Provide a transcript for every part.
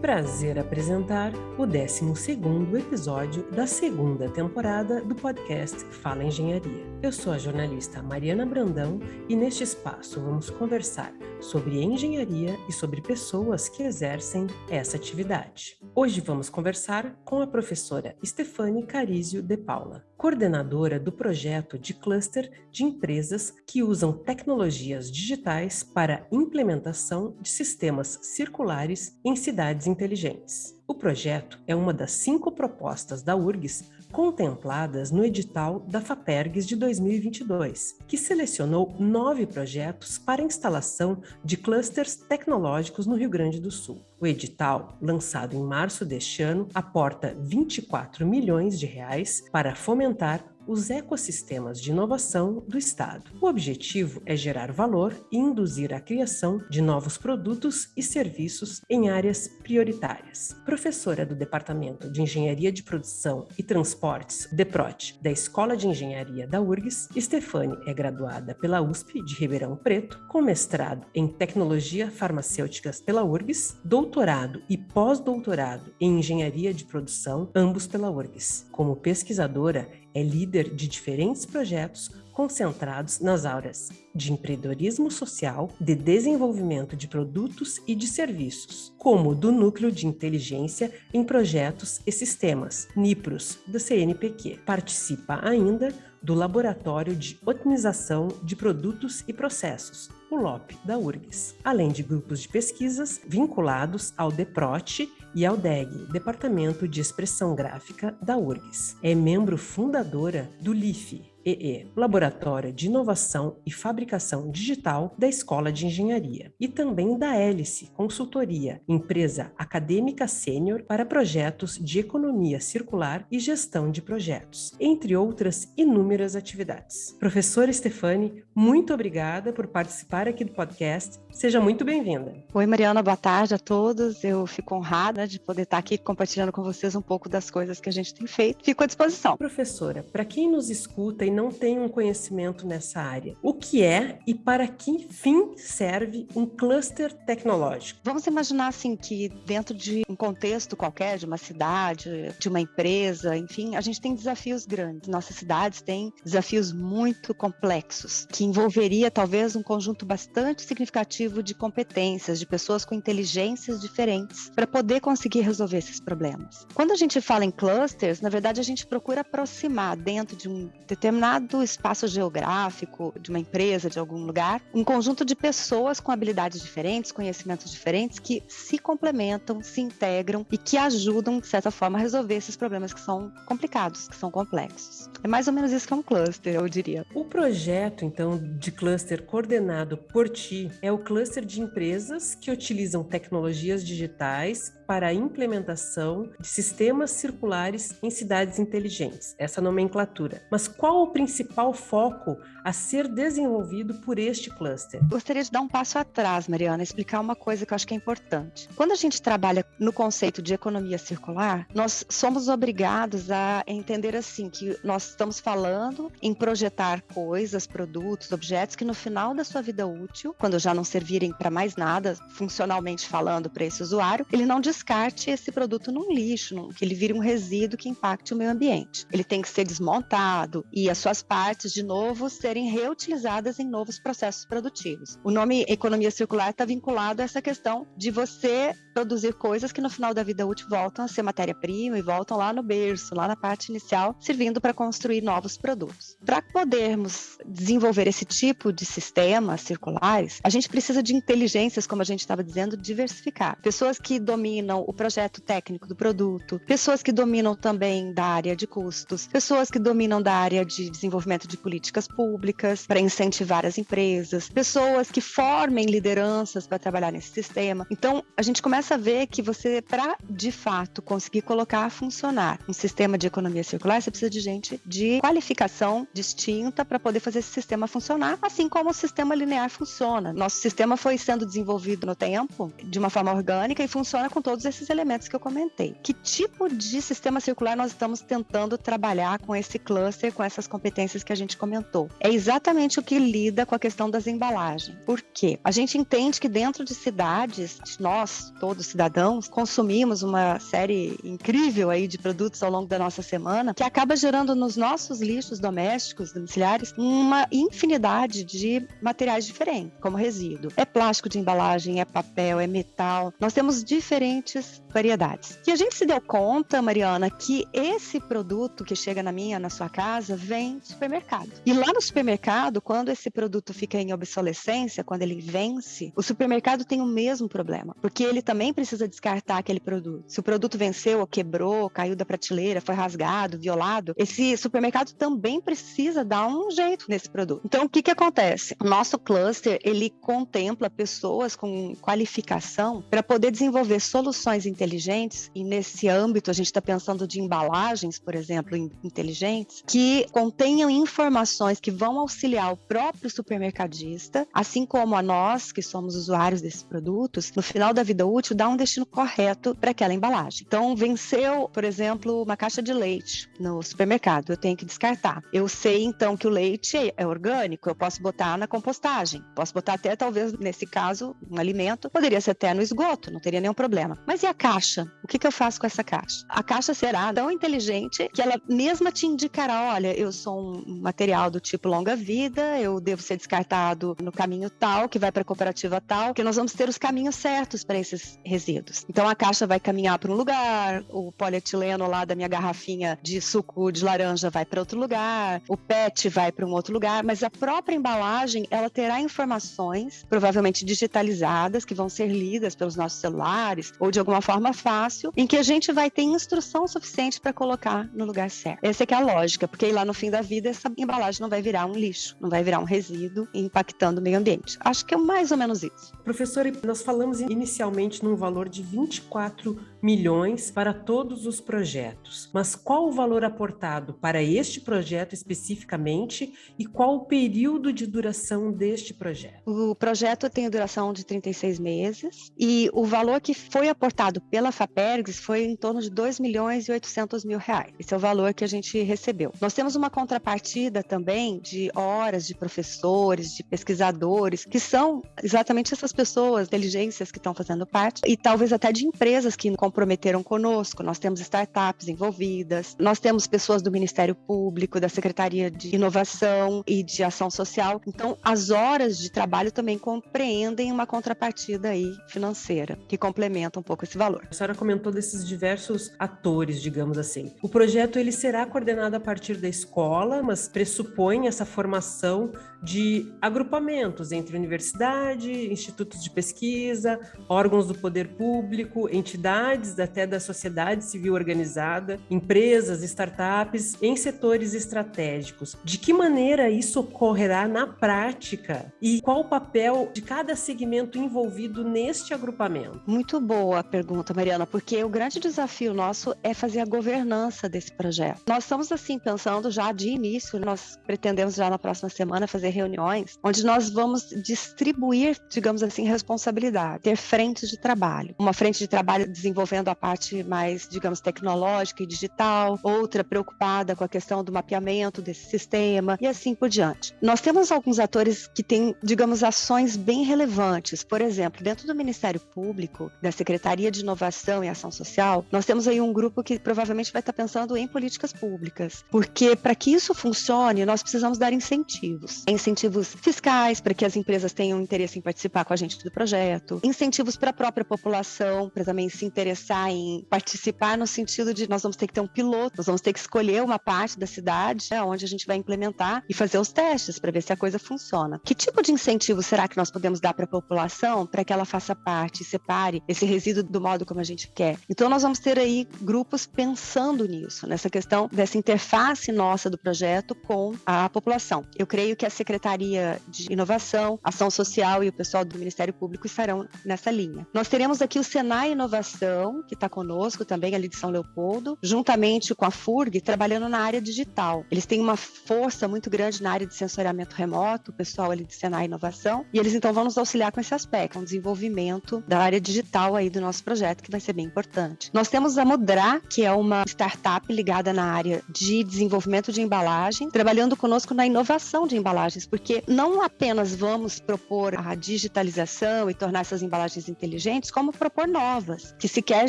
prazer apresentar o 12º episódio da segunda temporada do podcast Fala Engenharia. Eu sou a jornalista Mariana Brandão e neste espaço vamos conversar sobre engenharia e sobre pessoas que exercem essa atividade. Hoje vamos conversar com a professora Stefane Carizio de Paula, coordenadora do projeto de cluster de empresas que usam tecnologias digitais para implementação de sistemas circulares em cidades inteligentes. O projeto é uma das cinco propostas da URGS contempladas no edital da FAPERGS de 2022, que selecionou nove projetos para instalação de clusters tecnológicos no Rio Grande do Sul. O edital, lançado em março deste ano, aporta 24 milhões de reais para fomentar os ecossistemas de inovação do Estado. O objetivo é gerar valor e induzir a criação de novos produtos e serviços em áreas prioritárias. Professora do Departamento de Engenharia de Produção e Transportes, DEPROT, da Escola de Engenharia da URGS, Stefane é graduada pela USP de Ribeirão Preto, com mestrado em Tecnologia Farmacêuticas pela URGS, doutorado e pós-doutorado em Engenharia de Produção, ambos pela URGS. Como pesquisadora, é líder de diferentes projetos concentrados nas áreas de empreendedorismo social, de desenvolvimento de produtos e de serviços, como do Núcleo de Inteligência em Projetos e Sistemas, NIPROS, do CNPq. Participa ainda do Laboratório de Otimização de Produtos e Processos, o LOP, da URGS, além de grupos de pesquisas vinculados ao DEPROT e ao DEG, Departamento de Expressão Gráfica da URGS. É membro fundadora do LIFE, EE, Laboratório de Inovação e Fabricação Digital da Escola de Engenharia, e também da Hélice Consultoria, empresa acadêmica sênior para projetos de economia circular e gestão de projetos, entre outras inúmeras atividades. Professora Stefane, muito obrigada por participar aqui do podcast. Seja muito bem-vinda. Oi, Mariana, boa tarde a todos. Eu fico honrada de poder estar aqui compartilhando com vocês um pouco das coisas que a gente tem feito. Fico à disposição. Professora, para quem nos escuta não tem um conhecimento nessa área. O que é e para que fim serve um cluster tecnológico? Vamos imaginar assim que dentro de um contexto qualquer, de uma cidade, de uma empresa, enfim, a gente tem desafios grandes. Nossas cidades têm desafios muito complexos, que envolveria talvez um conjunto bastante significativo de competências, de pessoas com inteligências diferentes, para poder conseguir resolver esses problemas. Quando a gente fala em clusters, na verdade a gente procura aproximar dentro de um determinado determinado espaço geográfico de uma empresa, de algum lugar, um conjunto de pessoas com habilidades diferentes, conhecimentos diferentes, que se complementam, se integram e que ajudam, de certa forma, a resolver esses problemas que são complicados, que são complexos. É mais ou menos isso que é um cluster, eu diria. O projeto, então, de cluster coordenado por ti é o cluster de empresas que utilizam tecnologias digitais para a implementação de sistemas circulares em cidades inteligentes, essa nomenclatura. Mas qual o principal foco a ser desenvolvido por este cluster? Gostaria de dar um passo atrás, Mariana, explicar uma coisa que eu acho que é importante. Quando a gente trabalha no conceito de economia circular, nós somos obrigados a entender assim que nós estamos falando em projetar coisas, produtos, objetos que no final da sua vida útil, quando já não servirem para mais nada, funcionalmente falando para esse usuário, ele não descarte esse produto num lixo, que ele vire um resíduo que impacte o meio ambiente. Ele tem que ser desmontado e a sua suas partes, de novo, serem reutilizadas em novos processos produtivos. O nome economia circular está vinculado a essa questão de você produzir coisas que no final da vida útil voltam a ser matéria-prima e voltam lá no berço, lá na parte inicial, servindo para construir novos produtos. Para podermos desenvolver esse tipo de sistemas circulares, a gente precisa de inteligências, como a gente estava dizendo, diversificar. Pessoas que dominam o projeto técnico do produto, pessoas que dominam também da área de custos, pessoas que dominam da área de desenvolvimento de políticas públicas para incentivar as empresas, pessoas que formem lideranças para trabalhar nesse sistema. Então, a gente começa a ver que você, para de fato conseguir colocar a funcionar um sistema de economia circular, você precisa de gente de qualificação distinta para poder fazer esse sistema funcionar, assim como o sistema linear funciona. Nosso sistema foi sendo desenvolvido no tempo de uma forma orgânica e funciona com todos todos esses elementos que eu comentei. Que tipo de sistema circular nós estamos tentando trabalhar com esse cluster, com essas competências que a gente comentou? É exatamente o que lida com a questão das embalagens. Por quê? A gente entende que dentro de cidades, nós, todos cidadãos, consumimos uma série incrível aí de produtos ao longo da nossa semana, que acaba gerando nos nossos lixos domésticos, domiciliares, uma infinidade de materiais diferentes, como resíduo. É plástico de embalagem, é papel, é metal. Nós temos diferentes variedades. E a gente se deu conta, Mariana, que esse produto que chega na minha, na sua casa, vem do supermercado. E lá no supermercado, quando esse produto fica em obsolescência, quando ele vence, o supermercado tem o mesmo problema, porque ele também precisa descartar aquele produto. Se o produto venceu, ou quebrou, caiu da prateleira, foi rasgado, violado, esse supermercado também precisa dar um jeito nesse produto. Então, o que que acontece? O nosso cluster, ele contempla pessoas com qualificação para poder desenvolver soluções inteligentes, e nesse âmbito a gente está pensando de embalagens, por exemplo, inteligentes, que contenham informações que vão auxiliar o próprio supermercadista, assim como a nós, que somos usuários desses produtos, no final da vida útil, dar um destino correto para aquela embalagem. Então, venceu, por exemplo, uma caixa de leite no supermercado, eu tenho que descartar. Eu sei então que o leite é orgânico, eu posso botar na compostagem, posso botar até talvez nesse caso um alimento, poderia ser até no esgoto, não teria nenhum problema. Mas e a caixa? O que, que eu faço com essa caixa? A caixa será tão inteligente que ela mesma te indicará: olha, eu sou um material do tipo longa vida, eu devo ser descartado no caminho tal, que vai para a cooperativa tal, que nós vamos ter os caminhos certos para esses resíduos. Então a caixa vai caminhar para um lugar, o polietileno lá da minha garrafinha de suco de laranja vai para outro lugar, o PET vai para um outro lugar, mas a própria embalagem ela terá informações, provavelmente digitalizadas, que vão ser lidas pelos nossos celulares ou de alguma forma fácil, em que a gente vai ter instrução suficiente para colocar no lugar certo. Essa é que é a lógica, porque aí lá no fim da vida essa embalagem não vai virar um lixo, não vai virar um resíduo impactando o meio ambiente. Acho que é mais ou menos isso. Professora, nós falamos inicialmente num valor de 24 milhões para todos os projetos. Mas qual o valor aportado para este projeto especificamente e qual o período de duração deste projeto? O projeto tem duração de 36 meses e o valor que foi aportado pela FAPERGS foi em torno de 2 milhões e 800 mil reais. Esse é o valor que a gente recebeu. Nós temos uma contrapartida também de horas de professores, de pesquisadores, que são exatamente essas pessoas, inteligências que estão fazendo parte, e talvez até de empresas que comprometeram conosco. Nós temos startups envolvidas, nós temos pessoas do Ministério Público, da Secretaria de Inovação e de Ação Social. Então, as horas de trabalho também compreendem uma contrapartida aí financeira, que complementa um pouco esse valor. A senhora comentou desses diversos atores, digamos assim. O projeto ele será coordenado a partir da escola, mas pressupõe essa formação de agrupamentos entre universidade, institutos de pesquisa, órgãos do poder público, entidades até da sociedade civil organizada, empresas, startups em setores estratégicos. De que maneira isso ocorrerá na prática e qual o papel de cada segmento envolvido neste agrupamento? Muito boa a pergunta, Mariana, porque o grande desafio nosso é fazer a governança desse projeto. Nós estamos assim pensando já de início, nós pretendemos já na próxima semana fazer fazer reuniões onde nós vamos distribuir, digamos assim, responsabilidade, ter frentes de trabalho. Uma frente de trabalho desenvolvendo a parte mais, digamos, tecnológica e digital, outra preocupada com a questão do mapeamento desse sistema e assim por diante. Nós temos alguns atores que têm, digamos, ações bem relevantes. Por exemplo, dentro do Ministério Público, da Secretaria de Inovação e Ação Social, nós temos aí um grupo que provavelmente vai estar pensando em políticas públicas, porque para que isso funcione, nós precisamos dar incentivos incentivos fiscais para que as empresas tenham interesse em participar com a gente do projeto, incentivos para a própria população, para também se interessar em participar no sentido de nós vamos ter que ter um piloto, nós vamos ter que escolher uma parte da cidade né, onde a gente vai implementar e fazer os testes para ver se a coisa funciona. Que tipo de incentivo será que nós podemos dar para a população para que ela faça parte e separe esse resíduo do modo como a gente quer? Então nós vamos ter aí grupos pensando nisso, nessa questão dessa interface nossa do projeto com a população. Eu creio que a Secretaria de Inovação, Ação Social e o pessoal do Ministério Público estarão nessa linha. Nós teremos aqui o Senai Inovação, que está conosco também, ali de São Leopoldo, juntamente com a FURG, trabalhando na área digital. Eles têm uma força muito grande na área de sensoriamento remoto, o pessoal ali de Senai Inovação, e eles então vão nos auxiliar com esse aspecto, um desenvolvimento da área digital aí do nosso projeto, que vai ser bem importante. Nós temos a Mudra, que é uma startup ligada na área de desenvolvimento de embalagem, trabalhando conosco na inovação de embalagens, porque não apenas vamos propor a digitalização e tornar essas embalagens inteligentes, como propor novas, que sequer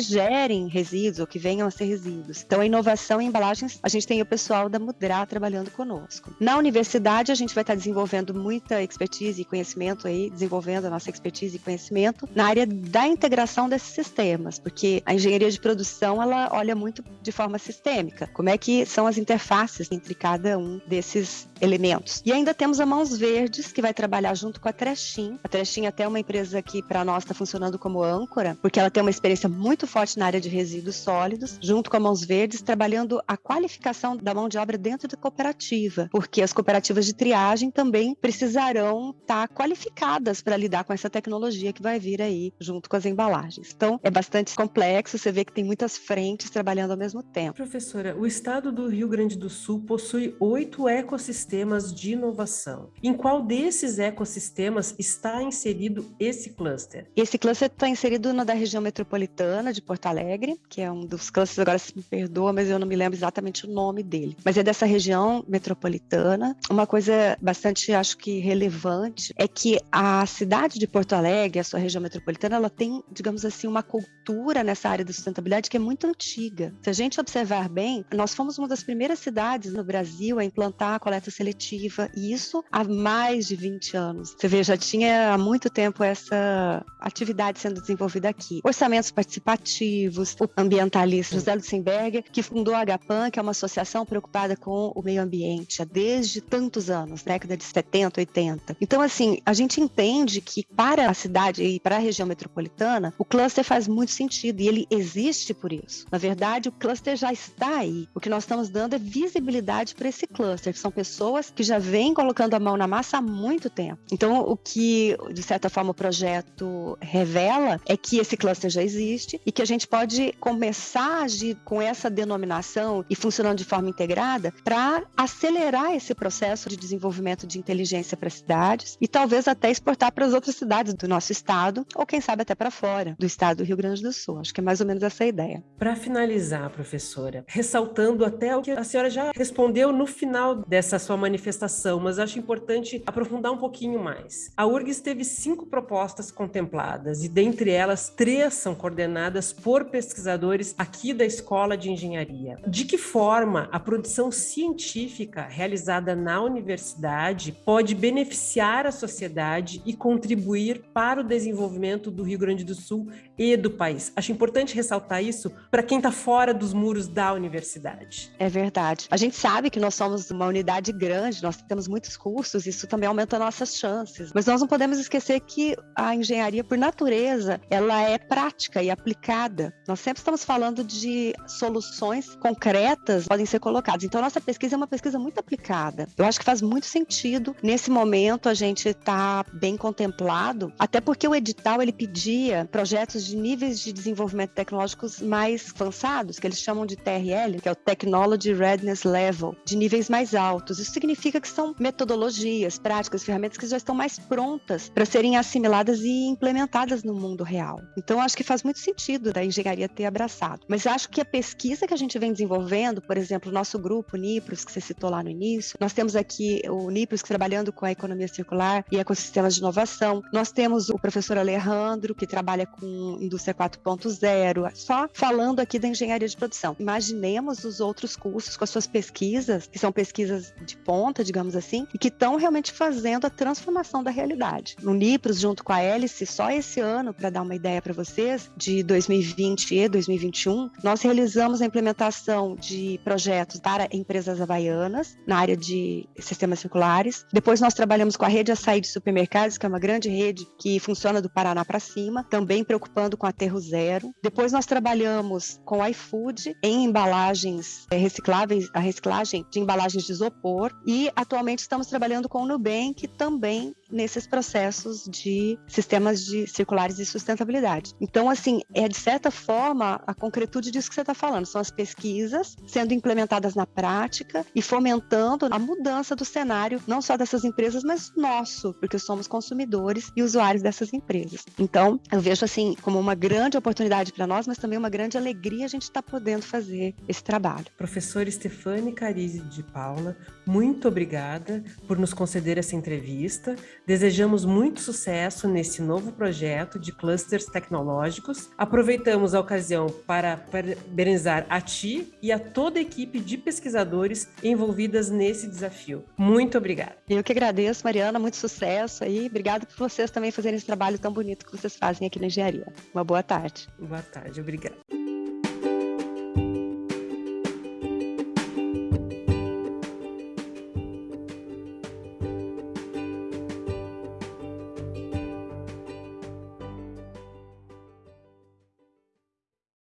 gerem resíduos ou que venham a ser resíduos. Então, a inovação em embalagens, a gente tem o pessoal da Mudra trabalhando conosco. Na universidade, a gente vai estar desenvolvendo muita expertise e conhecimento aí, desenvolvendo a nossa expertise e conhecimento na área da integração desses sistemas, porque a engenharia de produção, ela olha muito de forma sistêmica. Como é que são as interfaces entre cada um desses elementos. E ainda temos a Mãos Verdes, que vai trabalhar junto com a Trechin. A Trechin é até uma empresa que para nós está funcionando como âncora, porque ela tem uma experiência muito forte na área de resíduos sólidos, junto com a Mãos Verdes, trabalhando a qualificação da mão de obra dentro da cooperativa, porque as cooperativas de triagem também precisarão estar tá qualificadas para lidar com essa tecnologia que vai vir aí junto com as embalagens. Então, é bastante complexo, você vê que tem muitas frentes trabalhando ao mesmo tempo. Professora, o estado do Rio Grande do Sul possui oito ecossistemas de inovação. Em qual desses ecossistemas está inserido esse cluster? Esse cluster está inserido na da região metropolitana de Porto Alegre, que é um dos clusters, agora se me perdoa, mas eu não me lembro exatamente o nome dele. Mas é dessa região metropolitana. Uma coisa bastante, acho que relevante, é que a cidade de Porto Alegre, a sua região metropolitana, ela tem, digamos assim, uma cultura nessa área da sustentabilidade que é muito antiga. Se a gente observar bem, nós fomos uma das primeiras cidades no Brasil a implantar a coleta seletiva, e isso há mais de 20 anos. Você vê, já tinha há muito tempo essa atividade sendo desenvolvida aqui. Orçamentos participativos, o ambientalista José Luxemberger, que fundou a HPAN, que é uma associação preocupada com o meio ambiente há desde tantos anos, década de 70, 80. Então, assim, a gente entende que para a cidade e para a região metropolitana, o cluster faz muito sentido e ele existe por isso. Na verdade, o cluster já está aí. O que nós estamos dando é visibilidade para esse cluster, que são pessoas que já vêm colocando a mão na massa há muito tempo. Então, o que, de certa forma, o projeto revela é que esse cluster já existe e que a gente pode começar a agir com essa denominação e funcionando de forma integrada para acelerar esse processo de desenvolvimento de inteligência para cidades e talvez até exportar para as outras cidades do nosso estado ou, quem sabe, até para fora do estado do Rio Grande do Sul. Acho que é mais ou menos essa a ideia. Para finalizar, professora, ressaltando até o que a senhora já respondeu no final dessa sua manifestação, mas acho importante aprofundar um pouquinho mais. A URGS teve cinco propostas contempladas e, dentre elas, três são coordenadas por pesquisadores aqui da Escola de Engenharia. De que forma a produção científica realizada na universidade pode beneficiar a sociedade e contribuir para o desenvolvimento do Rio Grande do Sul e do país? Acho importante ressaltar isso para quem está fora dos muros da universidade. É verdade. A gente sabe que nós somos uma unidade grande nós temos muitos cursos, isso também aumenta nossas chances. Mas nós não podemos esquecer que a engenharia, por natureza, ela é prática e aplicada. Nós sempre estamos falando de soluções concretas que podem ser colocadas. Então, nossa pesquisa é uma pesquisa muito aplicada. Eu acho que faz muito sentido, nesse momento, a gente estar tá bem contemplado, até porque o edital ele pedia projetos de níveis de desenvolvimento tecnológicos mais avançados, que eles chamam de TRL, que é o Technology Readiness Level, de níveis mais altos. Isso significa que são metodologias, práticas, ferramentas que já estão mais prontas para serem assimiladas e implementadas no mundo real. Então, acho que faz muito sentido da engenharia ter abraçado. Mas acho que a pesquisa que a gente vem desenvolvendo, por exemplo, o nosso grupo, NIPROS, que você citou lá no início, nós temos aqui o NIPROS trabalhando com a economia circular e ecossistemas de inovação. Nós temos o professor Alejandro, que trabalha com indústria 4.0, só falando aqui da engenharia de produção. Imaginemos os outros cursos com as suas pesquisas, que são pesquisas de ponta, digamos assim, e que estão realmente fazendo a transformação da realidade. No Nipros, junto com a Hélice, só esse ano, para dar uma ideia para vocês, de 2020 e 2021, nós realizamos a implementação de projetos para empresas havaianas na área de sistemas circulares. Depois nós trabalhamos com a rede Açaí de Supermercados, que é uma grande rede que funciona do Paraná para cima, também preocupando com aterro zero. Depois nós trabalhamos com iFood em embalagens eh, recicláveis, a reciclagem de embalagens de isopor e atualmente estamos trabalhando com o Nubank também nesses processos de sistemas de circulares de sustentabilidade. Então, assim, é de certa forma a concretude disso que você está falando. São as pesquisas sendo implementadas na prática e fomentando a mudança do cenário, não só dessas empresas, mas nosso, porque somos consumidores e usuários dessas empresas. Então, eu vejo assim, como uma grande oportunidade para nós, mas também uma grande alegria a gente estar tá podendo fazer esse trabalho. Professora Stefane Carise de Paula, muito obrigada por nos conceder essa entrevista. Desejamos muito sucesso nesse novo projeto de clusters tecnológicos. Aproveitamos a ocasião para parabenizar a ti e a toda a equipe de pesquisadores envolvidas nesse desafio. Muito obrigada. Eu que agradeço, Mariana, muito sucesso aí. Obrigada por vocês também fazerem esse trabalho tão bonito que vocês fazem aqui na engenharia. Uma boa tarde. Boa tarde, obrigada.